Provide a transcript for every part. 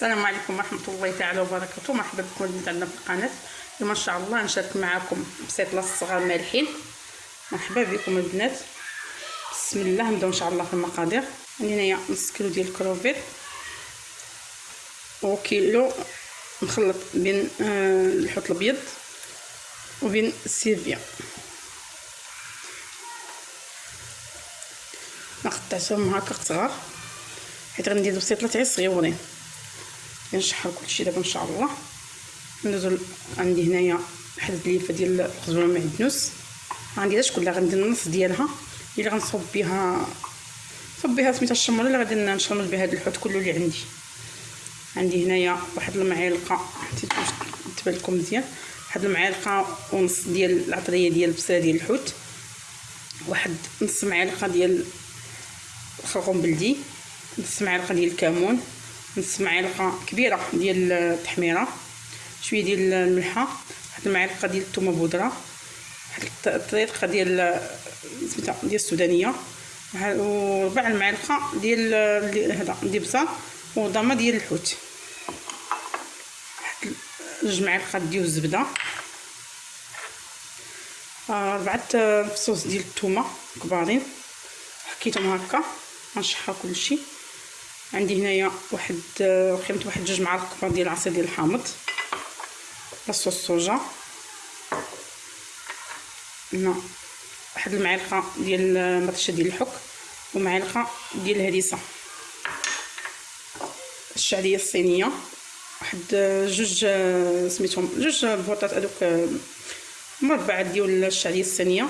السلام عليكم ورحمة الله تعالى وبركاته. مرحبا بكم البنات عندنا في القناة. اليوم إن شاء الله نشارك معكم بسيطلة الصغار مالحين. مرحبا بكم البنات. بسم الله نبداو إن شاء الله في المقادير. عندي هنايا نص كيلو ديال الكروفيت. وكيلو مخلط بين آه الحوت الأبيض وبين السيفيا. ما قطعتهم هكا صغار حيت غندير بسيطله تاعي صغيورين كنشحر كلشي دابا إن شاء الله. ندوزو عندي هنايا واحد الليفة ديال الخزوره معدنوس ما عنديهاش كلها غندير النص ديالها اللي غنصب بها صب بها سميتها الشمره اللي غادي نشمر بها هذا الحوت كله اللي عندي. عندي هنايا واحد المعلقة تبان لكم مزيان. واحد المعلقة ونص ديال العطرية ديال البصله ديال الحوت. واحد نص معلقة ديال الخرقوم بلدي نص معلقة ديال الكمون. نص معلقة كبيرة ديال التحميرة شوية ديال الملحة واحد المعلقة ديال الثومه بودرة واحد الطريقة ديال سميتها ديال السودانية وربع المعلقة ديال هذا البصل وضمه ديال الحوت. واحد جوج معالق ديال الزبدة. ربعة فصوص ديال الثومه كبارين. حكيتهم هكا غنشحر كلشي. عندي هنايا واحد خيمت واحد جوج معالق كبار ديال العصير ديال الحامض لاصوص الصوجا هنا واحد المعلقة ديال مطشة ديال الحك ومعلقة ديال الهريسة. الشعريه الصينية. واحد جوج سميتهم جوج بوطات هذوك مربعات ديال الشعريه الصينية.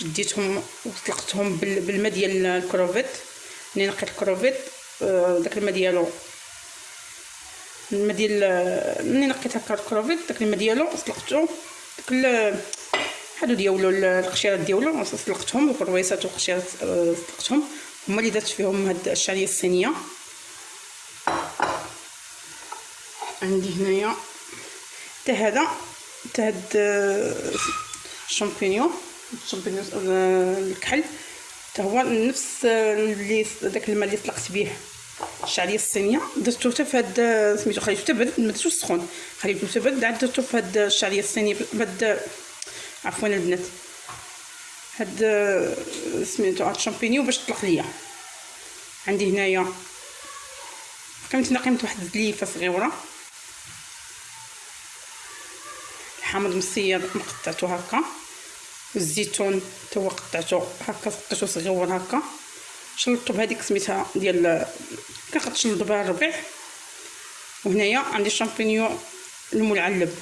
جديتهم وطلقتهم بالماء ديال الكروفيت. ملي نقيت الكروفيت. آه، داك الماء ديالو. الماء ديال ملي نقيت هكا الكروفيت؟ داك الماء ديالو طلقتو داك هادو ديالو القشيرات ديالو طلقتهم الكرويسات والقشيرات آه، طلقتهم هما اللي درت فيهم هاد الشعرية الصينية. عندي هنايا. حتى هذا حتى هاد آه، ال champignon ال champignon الكحل. حتى هو نفس اللي داك الماء اللي طلقت به الشعرية الصينية. درتو حتى في هاد سميتو خليتو حتى برد ما درتوش سخون. خليتو حتى برد عاد درتو في هاد الشعرية الصينية بهاد عفوا البنات. هاد سميتو هاد الشامبينيو باش طلق ليا. عندي هنايا قيمت قيمت واحد الزليفه صغيرة. الحامض مسير مقطعته هكا. والزيتون حتى هو قطعته هكا قطعته صغيور هكا. شلطو بهذيك سميتها ديال كنشلطو بها الربيع. وهنايا عندي الشامبينيون الملعلب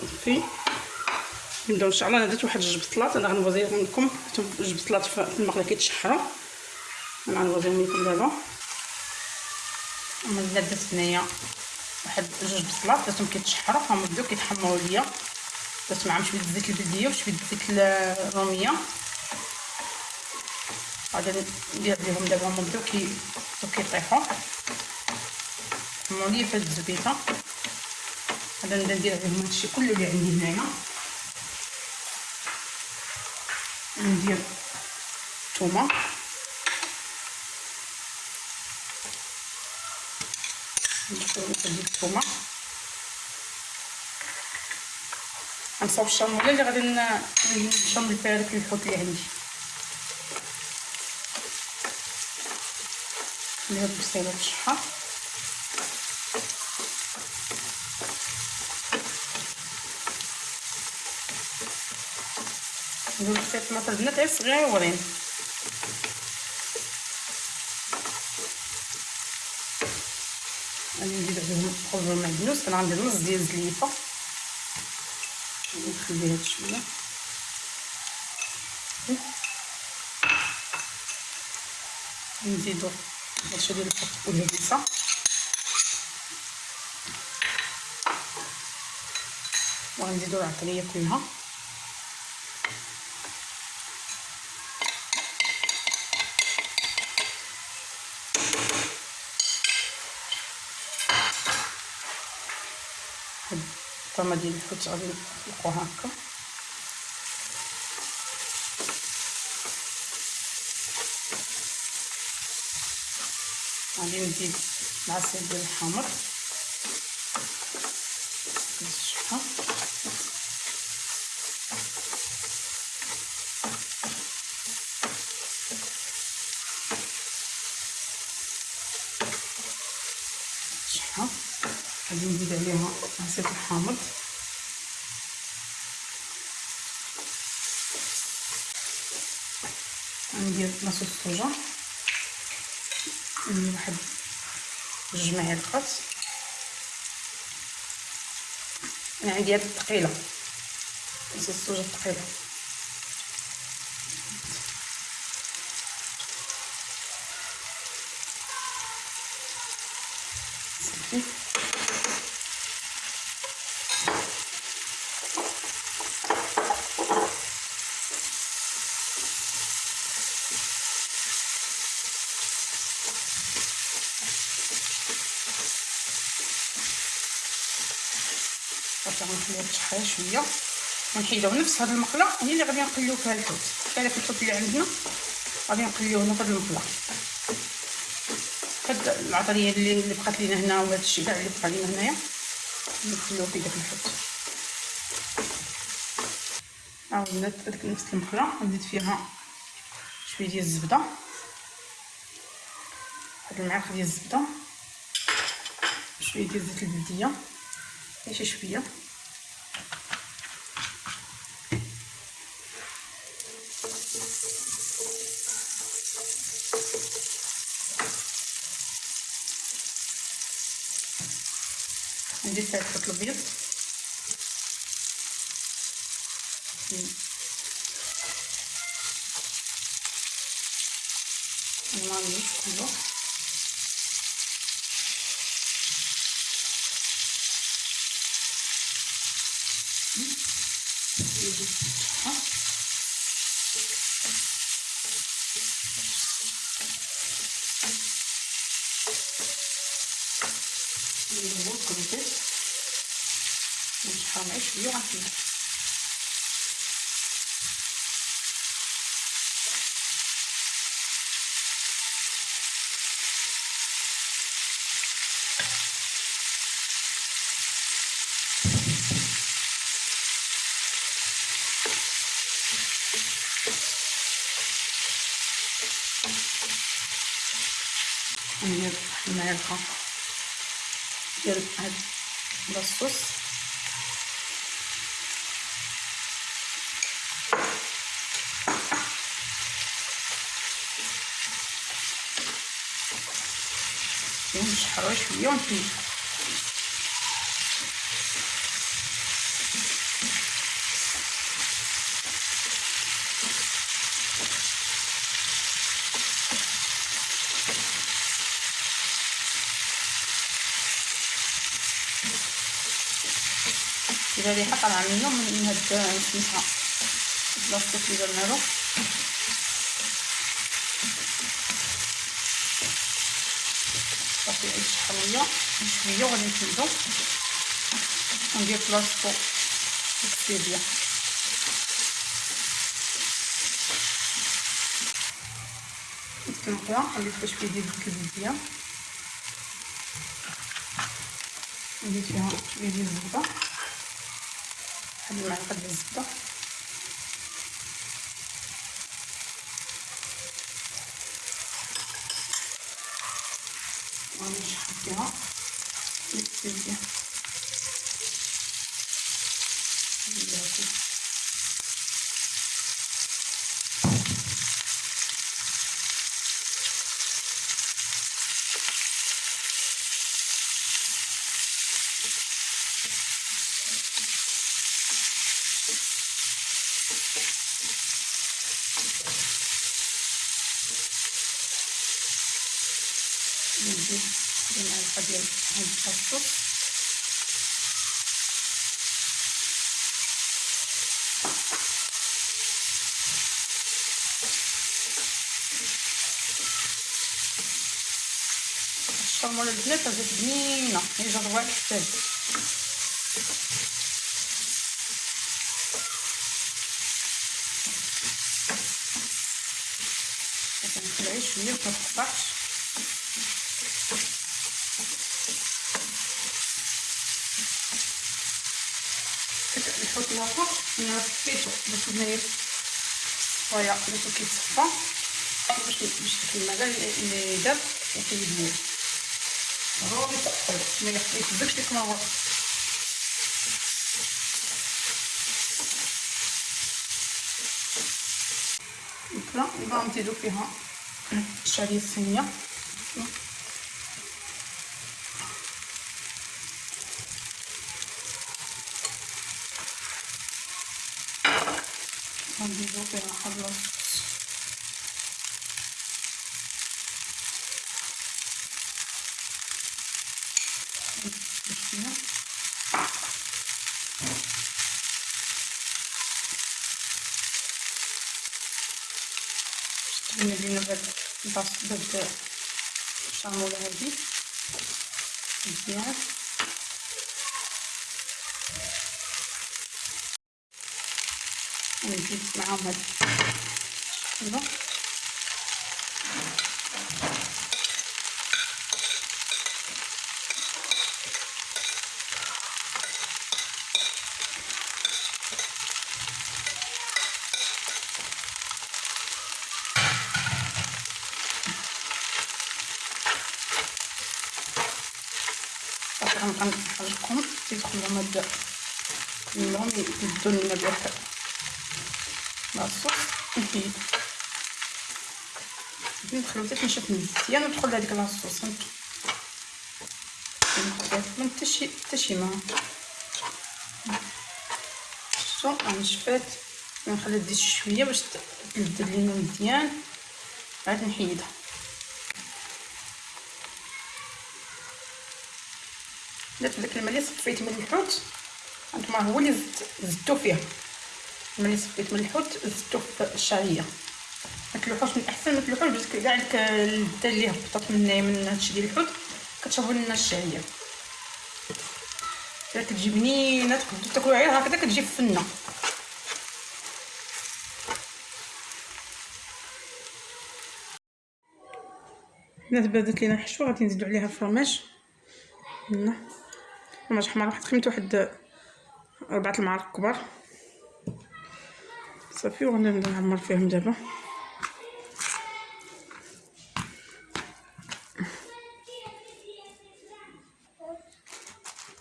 صافي نبداو إن شاء الله. أنا درت واحد جوج بصلات أنا غنوزيهم لكم جوج بصلات في المقله كيتشحروا أنا غنوزيهم لكم دابا. أنا درت هنايا واحد جوج بصلات درتهم كيتشحروا فهم بداو كيتحمروا ليا. درت معاهم شوية زيت البلديه وشويه زيت الروميه غادي ندير ليهم دابا هما بداو كي كيطيحوا حمروا ليا في هاد الزبيته غادي نبدا ندير عليهم هادشي كله اللي عندي هنايا ندير الثومه ندير الثومه غنصاوب الشاموله اللي غادي نشمل فيها داك الحوت اللي عندي. ندير البصيله بالشحر ندير شوية طماطم البنات غير صغيورين غادي نزيد عليهم خبز المعدنوس أنا غندير نص ديال الزليفه نخلي هاد شوية نزيدو هادشي ديال الفرق والهريسه وغنزيدو العطريه كلها الطامه ديال الحوت غادي نطلقوها هكا. غادي نزيد العصير ديال الحامض غادي نزيد عليها عصير الحامض. ندير لاصوص الصوجه ندير واحد جوج معالق عندي هاد الثقيله لاصوص الصوجه الثقيله صافي صافي غنخليها تشحر شوية ونحيدو نفس هاد المقلة. هي اللي غادي نقليو فيها الحوت. كذلك الحوت اللي عندنا غادي نقليوه هنا فهاد المقلة. هاد العطرية اللي بقات لينا هنا وهاد الشيء كاع اللي بقى لينا هنايا نخليوه في داك الحوت عاودنا ديك نفس المقلة. نزيد فيها شوية ديال الزبدة. واحد المعلقة ديال الزبدة. شوية ديال زيت البلدية. شي شوية. ندير فيها الخط الابيض الماء كله نقلبو كروتيت نشحر معاه شوية وغنحيد ندير المعلقه ديال هاد الصوص. ونشحرو شوية ونحيد كده ريحه طالعه منه من هاد سميتها البلاصتو اللي درنا له صافي عيش شحرويه شوية وغادي نحيدو وندير بلاصتو الكتيبيه التنقيه نضيف فيها شوية ديال الكبديه نزيد فيها شوية ديال الزبدة. 한 1만 3 0 오늘 할게요. 이렇게 이렇게. 이렇게. هاد الصوص الشرموله البنات جات بنينه هي جات واحد حتى كنخليها شوية ما تقطعش الآخر أنا صفيتو باش هنايا صفايا باش كيتصفى باش باش الماء اللي ليه هو بيتقل ملي خديت داكشي ديك الماء الفلا نبقاو نزيدو فيها الشعريه الصينيه بهاد الباص بهاد الشامولة هادي مزيان ونزيد معاهم هاد الشحمة غنبقى نحركهم تيدخلوا هاد كلهم يدوا لنا لاصوص نحيد ندخلو حتى تنشف مزيان وندخل لهاديك لاصوص من حتى شي حتى شي ما شفتو نشفات نخليها شوية باش تلذذ لينا مزيان عاد نحيدها درت داك الماء اللي صفيت من الحوت هانتوما هو اللي زدتو فيه اللي صفيت من الحوت زدتو في الشعرية. ما تلوحوش من الاحسن ما تلوحوش باش كاع اللذه اللي هبطت من من هادشي ديال الحوت كتشربوا لنا الشعرية. كتجي بنينه تقدروا تاكلوا غير هكذا كتجي فنه الناس بدات لينا حشوه غادي نزيدو عليها الفرماج هنا فرماج حمر واحد خميت واحد أربعة المعالق كبار. صافي وغنبدا نعمر فيهم دابا.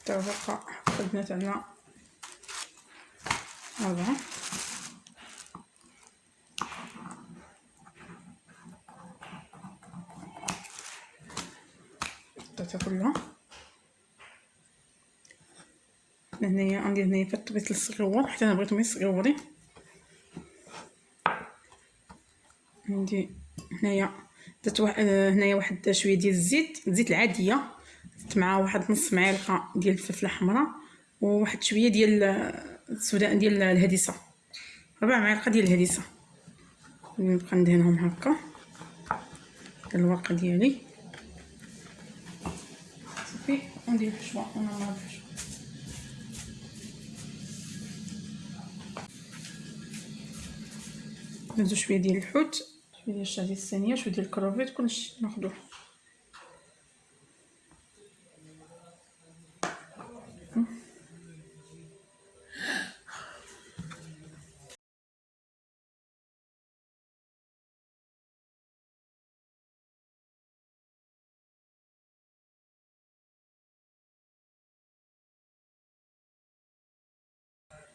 توافق خدنا تاعنا. أربعة حطيتها كلها. هنايا عندي هنايا في الطبيط الصغيور حتى أنا بغيتهم يصغيوري عندي هنايا درت واحد هنايا واحد شوية ديال الزيت الزيت العادية درت معاه واحد نص معلقة ديال الفلفله حمراء وواحد شوية ديال السوداء ديال الهريسه ربع معلقة ديال الهريسه نبقى ندهنهم هكا الورقة ديالي. صافي وندير الحشوه ونعمر الحشوه ندير شوية ديال الحوت. الشعريه الثانية شوية ديال الكروفيت كلشي ناخذوه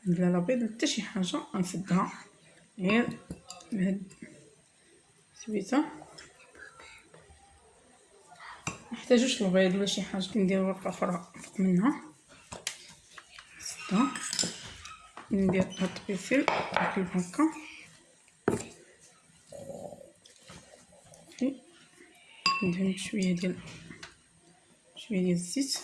لا لا بيض حتى شي حاجة غنسدها غير بهاد سويته محتاجوش البيض ولا شي حاجة كندير ورقة أخرى فوق منها. سته ندير هاد الطبيسيل كيف هكا ندهن شوية ديال شوية ديال الزيت.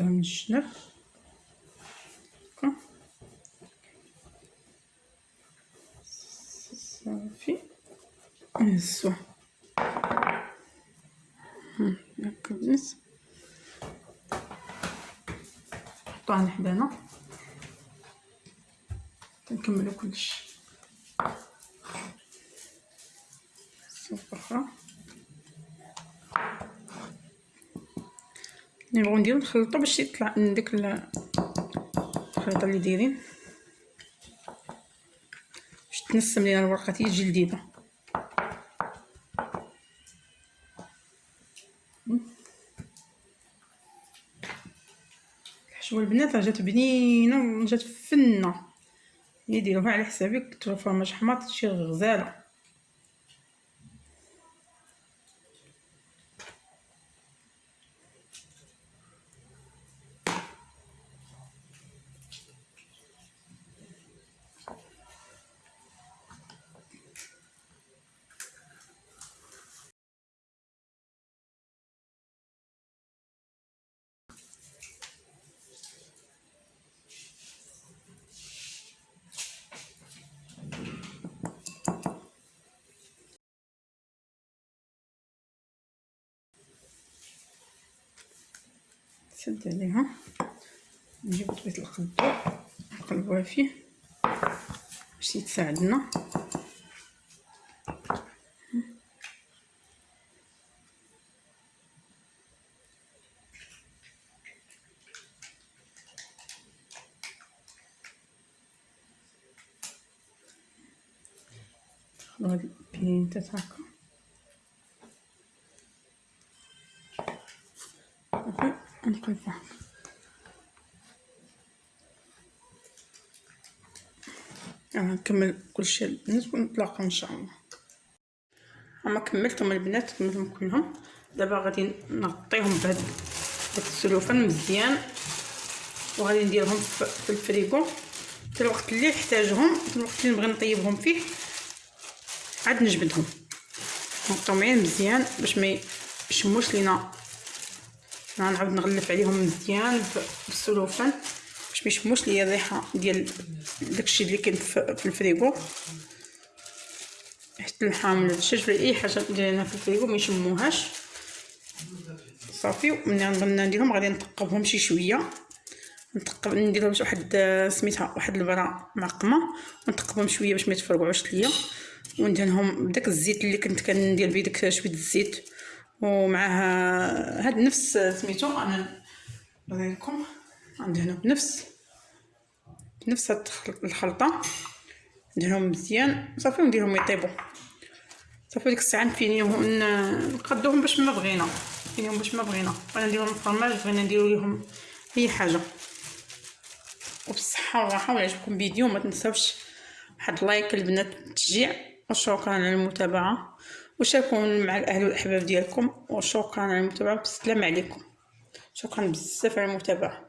نزيدوها من الجنب صافي نهزوه هكا بنت نحطوها حدانا كنكملو كلشي. صوب أخرى نبغيو نديرو نخلطو باش يطلع من ديك الخليطه اللي دايرين. باش تنسم لينا الورقة تيجي لذيذة. الحشوة البنات جات بنينة وجات فنة. يديروها على حسابك تروح فرماج حماط تجي غزالة. نسد عليها. نجيب طبيت القدو نقلبوها فيه باش يتساعدنا. هاد البينتات هكا. نقلبها أنا نكمل كلشي البنات ونتلاقاو إن شاء الله. أما كملتهم البنات كملتهم كلهم. دابا غادي نغطيهم بهاد السلوفان مزيان وغادي نديرهم في الفريغو حتى الوقت اللي نحتاجهم حتى الوقت اللي نبغي نطيبهم فيه عاد نجبدهم. نغطيهم مزيان باش ما يشموش لينا غنعاود نغلف عليهم مزيان بالسلوفان باش ما يشموش ليا الريحة ديال داكشي اللي كاين في الفريغو. حتى اللحم ولا اي حاجة ديالنا في الفريغو ما يشموهاش. صافي وملي غنبغي نديرهم غادي نثقبهم شي شوية. نثقب ندير لهم واحد سميتها واحد البرا معقمة. ونثقبهم شوية باش ما يتفرقعوش ليا. وندهنهم بداك الزيت اللي كنت كندير بيه داك شوية الزيت. ومعها هاد نفس سميتو أنا نوريكم عندي هنا بنفس بنفس هاد الخلطة ندهنهم مزيان صافي ونديرهم يطيبوا صافي ديك الساعة نفينيهم نقدوهم باش ما بغينا نفينيهم باش ما بغينا. بغينا نديرو لهم فرماج بغينا نديرو ليهم أي حاجة. وبالصحة والراحة ولا عجبكم الفيديو ما تنساوش واحد لايك البنات تشجيع. وشكرا على المتابعة. وشاركوا مع الأهل والأحباب ديالكم؟ وشكرا على المتابعة بسلام عليكم. شكرا بزاف على المتابعة.